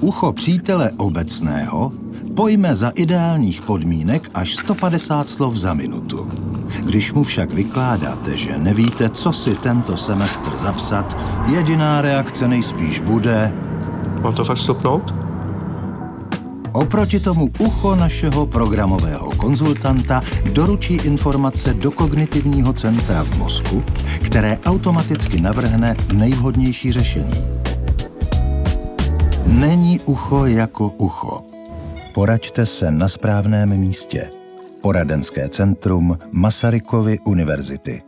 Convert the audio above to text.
Ucho přítele obecného pojme za ideálních podmínek až 150 slov za minutu. Když mu však vykládáte, že nevíte, co si tento semestr zapsat, jediná reakce nejspíš bude... Mám to fakt stopnout? Oproti tomu ucho našeho programového konzultanta doručí informace do kognitivního centra v mozku, které automaticky navrhne nejvhodnější řešení. Není ucho jako ucho. Poraďte se na správném místě. Poradenské centrum Masarykovy univerzity.